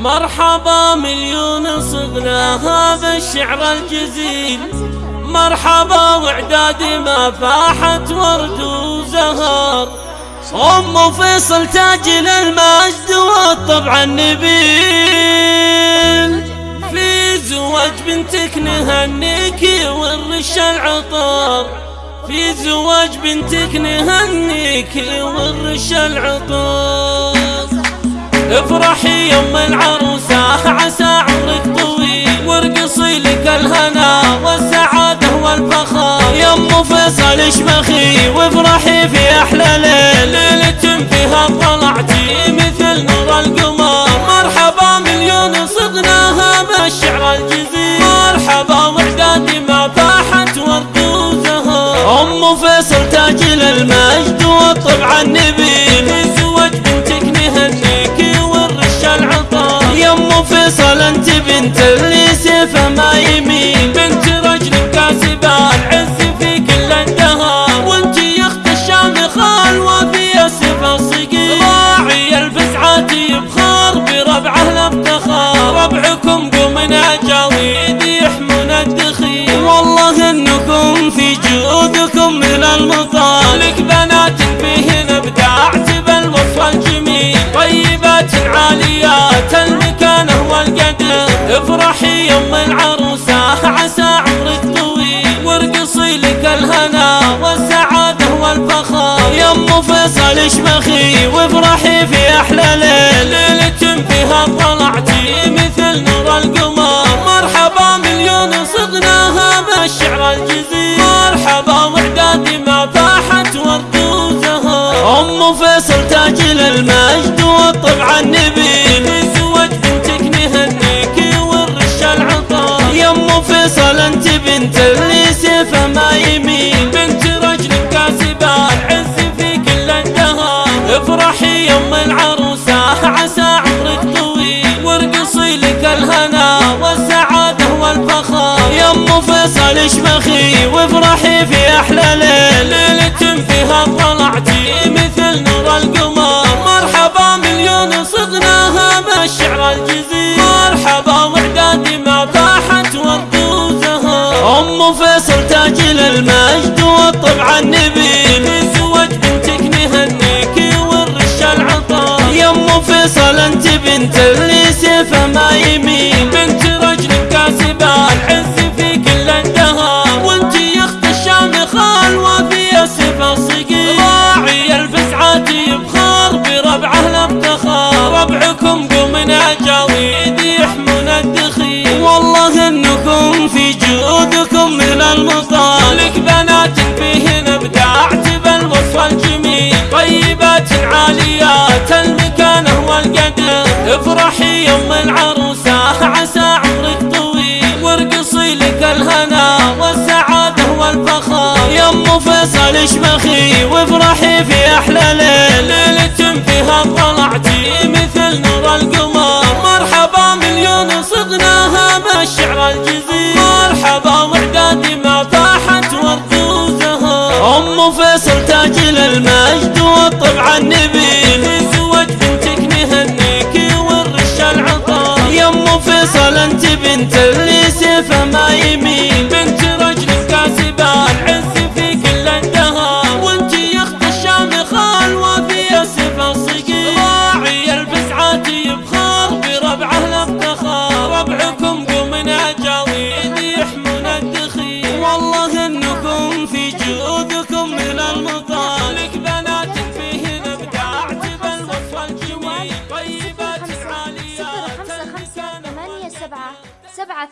مرحبا مليون صغنا هذا الشعر الجزيل. مرحبا وعدادي ما فاحت ورد وزهر أم فيصل تاج المجد والطبع النبيل. في زواج بنتك نهنيك ورش العطر في زواج بنتك نهنيك ورش العطر افرحي يوم العروسة. عسى عمرك طويل وارقصي لك الهنا. والسعادة والفخر. يا أم فيصل اشمخي وافرحي في أحلى ليل. ليلة فيها طلعتي مثل نور القمر. مرحبا مليون صدناها بالشعر الجزيل. مرحبا وعدادي ما فاحت ورد وزهر أم فيصل تاج المجد والطبع النبيل عاليات افرحي يوم العروسة عسى عمرك طويل. وارقصي لك الهنا والسعادة والفخر يا أم فيصل اشمخي وافرحي في أحلى ليل. ام فيصل تاج المجد والطبع النبيل فيصل أنت بنت اللي سيفه ما يمين. بنت رجل كاسبة العز في كل الدهر افرحي يوم العروسة عسى عمرك طويل. وارقصي لك الهنا والسعادة والفخر يا أم فيصل اشمخي وافرحي في أحلى ليل. فيصل تاج المجد والطبع النبيل زوج بنتك نهنيك العطا يا أم فيصل أنت بنت اللي سيفه ما يمين افرحي يوم العروسه عسى عمرك طويل. وارقصي لك الهنا والسعادة والفخر. يا أم فيصل اشمخي وافرحي في أحلى ليل. ليله فيها طلعتي مثل نور القمر. مرحبا مليون صدناها بالشعر الجزيل. مرحبا وعدادي أم فيصل تاج المجد والطبع النبيل. انت بنت سبعة سبعة